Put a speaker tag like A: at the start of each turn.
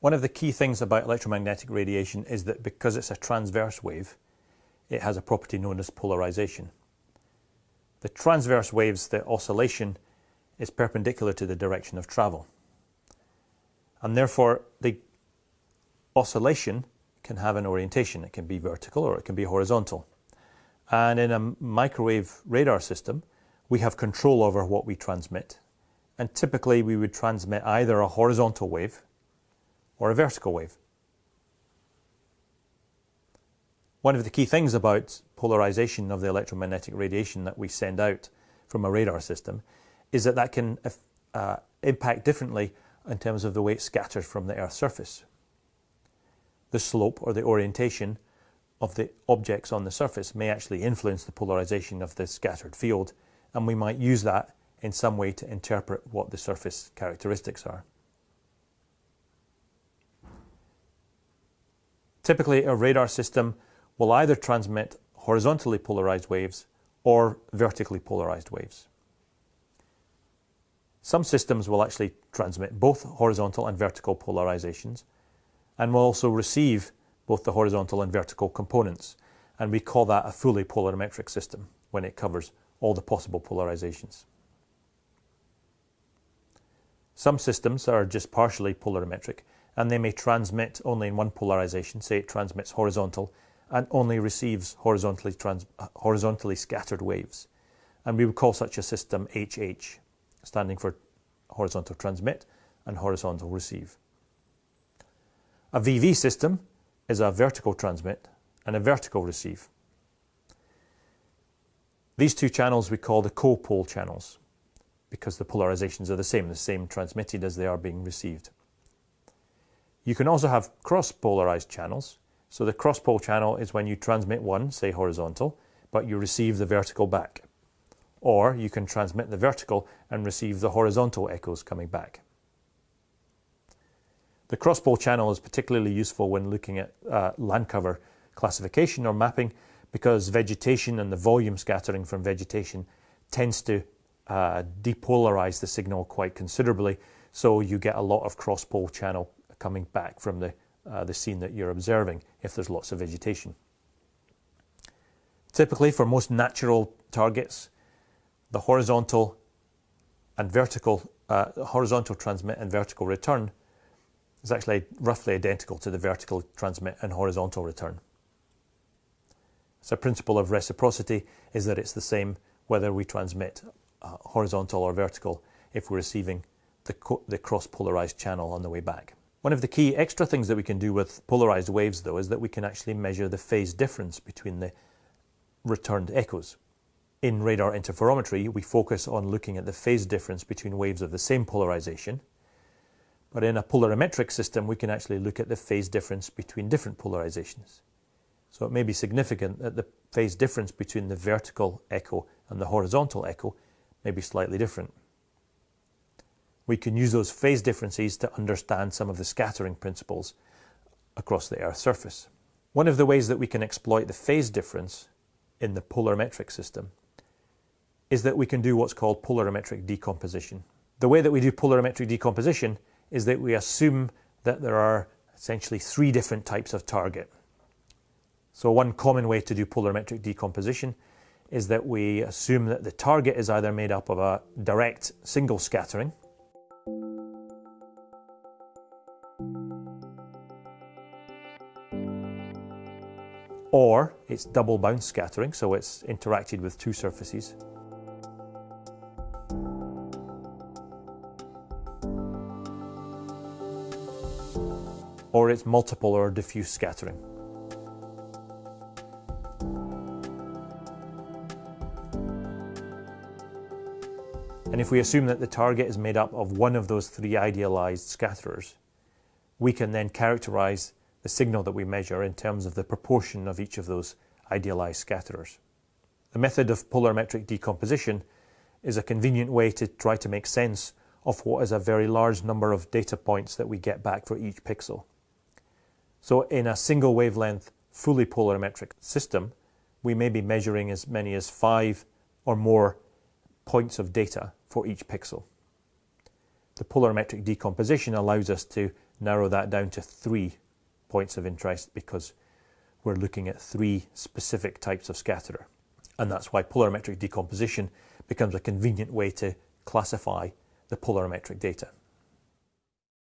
A: One of the key things about electromagnetic radiation is that because it's a transverse wave, it has a property known as polarization. The transverse waves, the oscillation, is perpendicular to the direction of travel. And therefore, the oscillation can have an orientation. It can be vertical or it can be horizontal. And in a microwave radar system, we have control over what we transmit. And typically we would transmit either a horizontal wave or a vertical wave. One of the key things about polarization of the electromagnetic radiation that we send out from a radar system is that that can uh, impact differently in terms of the way it scatters from the Earth's surface. The slope or the orientation of the objects on the surface may actually influence the polarization of the scattered field and we might use that in some way to interpret what the surface characteristics are. Typically, a radar system will either transmit horizontally polarized waves or vertically polarized waves. Some systems will actually transmit both horizontal and vertical polarizations and will also receive both the horizontal and vertical components. And we call that a fully polarimetric system when it covers all the possible polarizations. Some systems are just partially polarimetric and they may transmit only in one polarization, say it transmits horizontal and only receives horizontally, trans, horizontally scattered waves. And we would call such a system HH, standing for horizontal transmit and horizontal receive. A VV system is a vertical transmit and a vertical receive. These two channels we call the copol channels because the polarizations are the same, the same transmitted as they are being received. You can also have cross-polarized channels. So the cross-pol channel is when you transmit one, say horizontal, but you receive the vertical back. Or you can transmit the vertical and receive the horizontal echoes coming back. The cross-pol channel is particularly useful when looking at uh, land cover classification or mapping because vegetation and the volume scattering from vegetation tends to uh, depolarize the signal quite considerably. So you get a lot of cross-pol channel coming back from the, uh, the scene that you're observing if there's lots of vegetation. Typically for most natural targets, the horizontal and vertical, uh, horizontal transmit and vertical return is actually roughly identical to the vertical transmit and horizontal return. So principle of reciprocity is that it's the same whether we transmit uh, horizontal or vertical if we're receiving the, the cross-polarized channel on the way back. One of the key extra things that we can do with polarized waves, though, is that we can actually measure the phase difference between the returned echoes. In radar interferometry, we focus on looking at the phase difference between waves of the same polarization. But in a polarimetric system, we can actually look at the phase difference between different polarizations. So it may be significant that the phase difference between the vertical echo and the horizontal echo may be slightly different we can use those phase differences to understand some of the scattering principles across the Earth's surface. One of the ways that we can exploit the phase difference in the polarimetric system is that we can do what's called polarimetric decomposition. The way that we do polarimetric decomposition is that we assume that there are essentially three different types of target. So one common way to do polarimetric decomposition is that we assume that the target is either made up of a direct single scattering, or it's double bounce scattering, so it's interacted with two surfaces. Or it's multiple or diffuse scattering. And if we assume that the target is made up of one of those three idealized scatterers, we can then characterize the signal that we measure in terms of the proportion of each of those idealized scatterers. The method of polarimetric decomposition is a convenient way to try to make sense of what is a very large number of data points that we get back for each pixel. So in a single wavelength, fully polarimetric system, we may be measuring as many as five or more points of data for each pixel. The polarimetric decomposition allows us to narrow that down to three points of interest because we're looking at three specific types of scatterer. And that's why polarimetric decomposition becomes a convenient way to classify the polarimetric data.